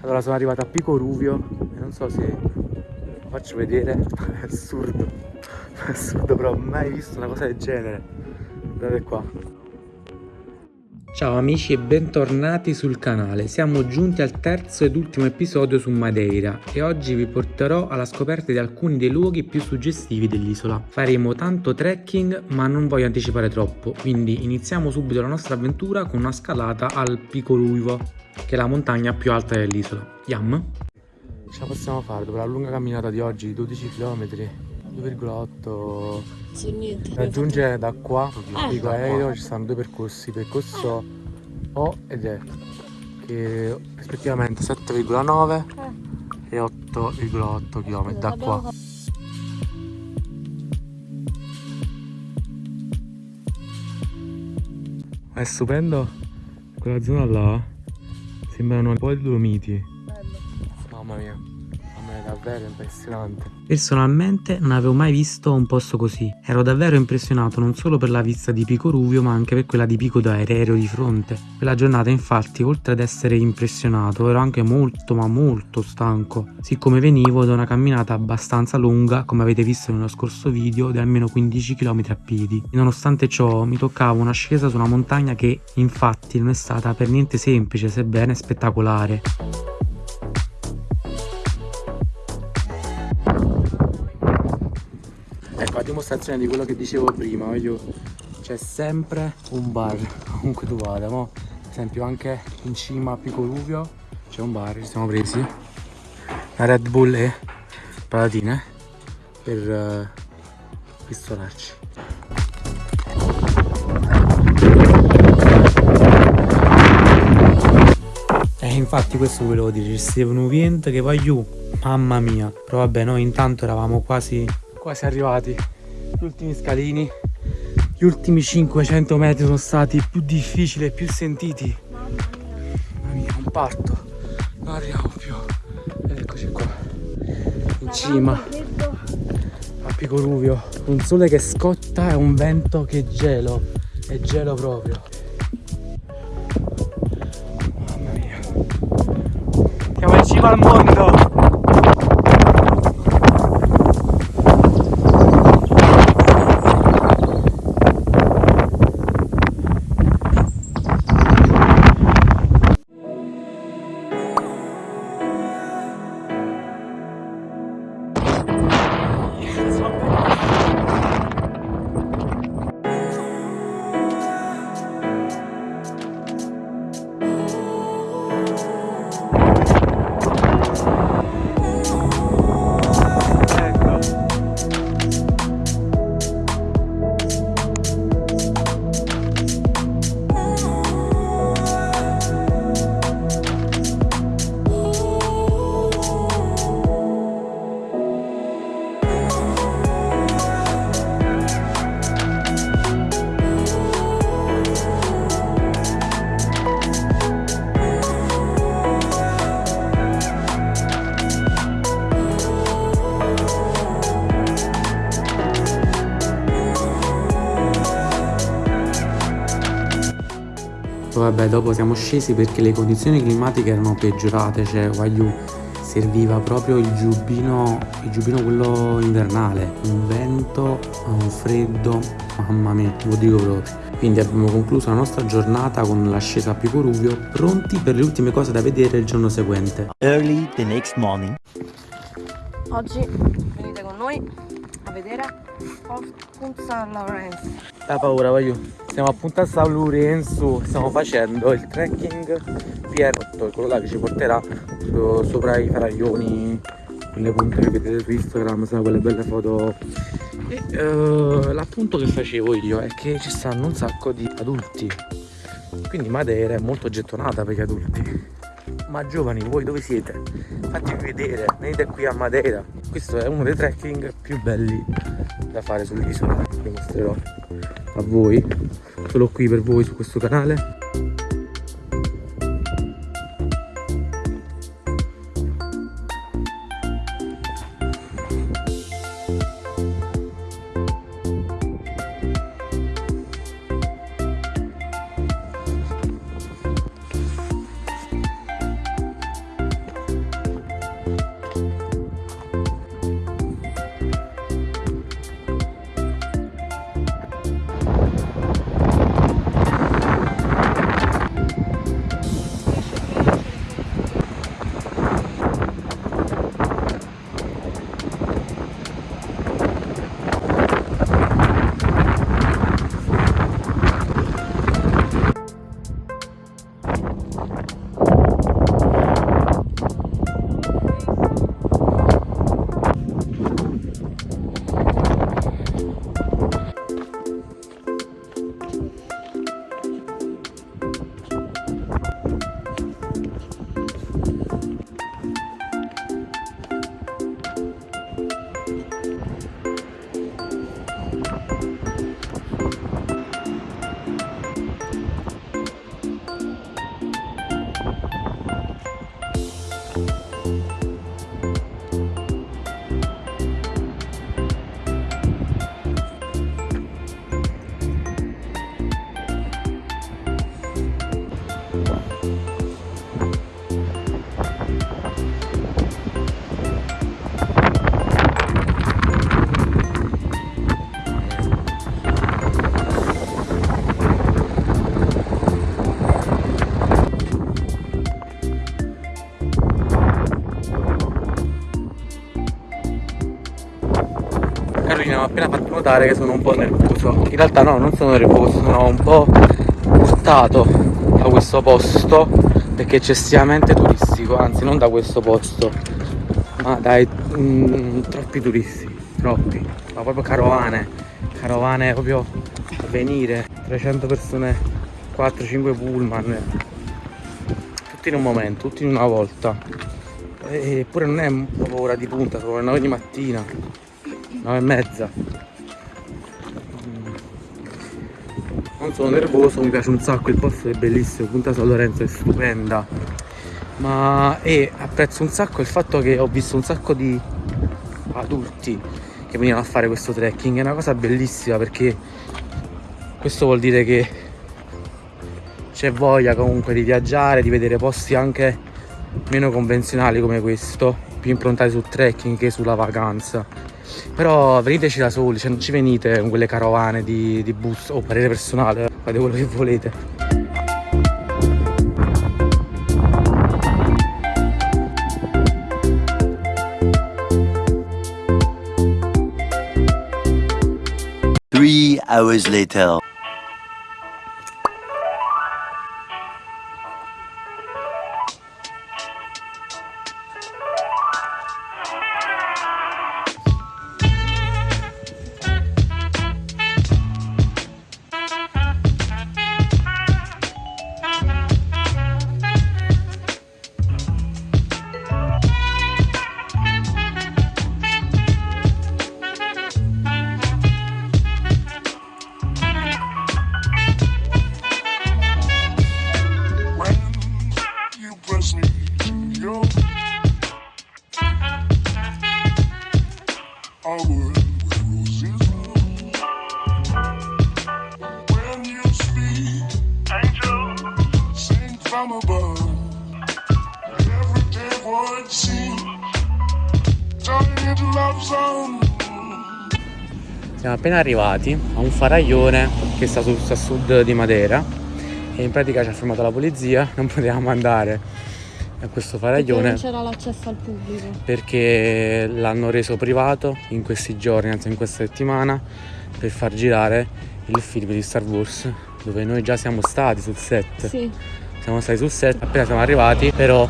Allora sono arrivato a Pico Ruvio e non so se lo faccio vedere, è assurdo, è assurdo però mai visto una cosa del genere. Guardate qua. Ciao amici e bentornati sul canale, siamo giunti al terzo ed ultimo episodio su Madeira e oggi vi porterò alla scoperta di alcuni dei luoghi più suggestivi dell'isola. Faremo tanto trekking ma non voglio anticipare troppo, quindi iniziamo subito la nostra avventura con una scalata al Pico Ruivo, che è la montagna più alta dell'isola. Yam! Ce la possiamo fare dopo la lunga camminata di oggi, 12 km, 2,8 Su niente. raggiungere da qua Ah, da aereo ci stanno due percorsi percorso O ed E che rispettivamente 7,9 e 8,8 km da qua. È stupendo. Quella zona là sembrano un po' di Dolomiti. Mia mamma mia davvero impressionante Personalmente non avevo mai visto un posto così. Ero davvero impressionato non solo per la vista di Pico Ruvio ma anche per quella di Pico d'Aereo di fronte. Quella giornata infatti oltre ad essere impressionato ero anche molto ma molto stanco, siccome venivo da una camminata abbastanza lunga come avete visto nello scorso video di almeno 15 km a piedi. E nonostante ciò mi toccava un'ascesa su una montagna che infatti non è stata per niente semplice sebbene spettacolare. Ecco, a dimostrazione di quello che dicevo prima, voglio... c'è sempre un bar, comunque tu vada, mo. ad esempio anche in cima a Pico Ruvio c'è un bar, ci siamo presi la Red Bull e patatine per uh, pistolarci. E infatti questo volevo dire, ci stava un vento che va giù, mamma mia. Però vabbè, noi intanto eravamo quasi, quasi arrivati. Gli ultimi scalini, gli ultimi 500 metri sono stati più difficili e più sentiti. Mamma mia, un parto. Non arriviamo più. Ed eccoci qua. In cima a Pico Ruvio. Un sole che scotta e un vento che gelo. È gelo proprio. Mamma mia. Siamo in cima al mondo. Vabbè, dopo siamo scesi perché le condizioni climatiche erano peggiorate, cioè Wagyu serviva proprio il giubbino, il giubbino quello invernale, un vento, un freddo, mamma mia, ve lo dico proprio. Quindi abbiamo concluso la nostra giornata con l'ascesa a Pico Ruvio, pronti per le ultime cose da vedere il giorno seguente. Early the next morning. Oggi venite con noi a vedere Punta San Lorenzo. La paura, voglio. Siamo a San Lorenzo, stiamo facendo il trekking PR8, quello là che ci porterà so- sopra i faraglioni, quelle punte che vedete su Instagram, sono quelle belle foto. E eh, l'appunto che facevo io è che ci stanno un sacco di adulti, quindi Madeira è molto gettonata per gli adulti. Ma giovani, voi dove siete? Fatevi vedere, venite qui a Madeira. Questo è uno dei trekking più belli da fare sull'isola. Vi mostrerò a voi, solo qui per voi su questo canale. Notare che sono un po' nervoso. In realtà no, non sono nervoso, sono un po' urtato da questo posto perché è eccessivamente turistico, anzi non da questo posto, ma dai mm, troppi turisti, troppi, ma proprio carovane, carovane proprio a venire, 300 persone, 4-5 pullman, tutti in un momento, tutti in una volta. Eppure non è proprio ora di punta, sono le 9 di mattina. 9 e mezza non sono nervoso mi piace un sacco il posto è bellissimo Punta San Lorenzo è stupenda. Ma e apprezzo un sacco il fatto che ho visto un sacco di adulti che venivano a fare questo trekking è una cosa bellissima perché questo vuol dire che c'è voglia comunque di viaggiare di vedere posti anche meno convenzionali come questo più improntati sul trekking che sulla vacanza però veniteci da soli, cioè non ci venite con quelle carovane di, di bus o parere personale, fate quello che volete. Three hours later. Siamo appena arrivati a un faraglione che sta a sud di Matera e in pratica ci ha fermato la polizia, non potevamo andare a questo Perché faraglione non c'era l'accesso al pubblico. perché l'hanno reso privato in questi giorni, anzi in questa settimana, per far girare il film di Star Wars dove noi già siamo stati sul set. Sì. Siamo stati sul set, appena siamo arrivati, però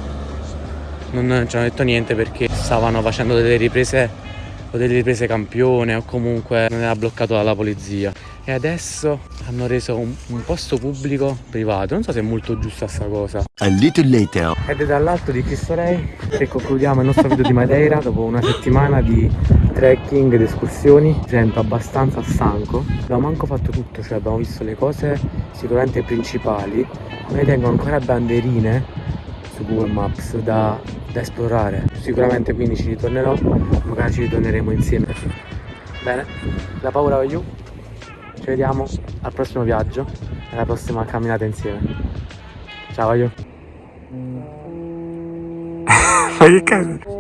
non ci hanno detto niente perché stavano facendo delle riprese o delle riprese campione o comunque non era bloccato dalla polizia. E adesso hanno reso un, un posto pubblico privato. Non so se è molto giusta sta cosa. A little later. Ed è dall'alto di Cristo Rey che concludiamo il nostro video di Madeira dopo una settimana di trekking ed escursioni. Mi sento abbastanza stanco. Abbiamo manco fatto tutto, cioè abbiamo visto le cose sicuramente principali. Ma tengo ancora banderine su Google Maps da, da esplorare. Sicuramente quindi ci ritornerò, magari ci ritorneremo insieme. Bene, la paura va giù. Ci vediamo al prossimo viaggio e alla prossima camminata insieme. Ciao, io. Ma che cazzo?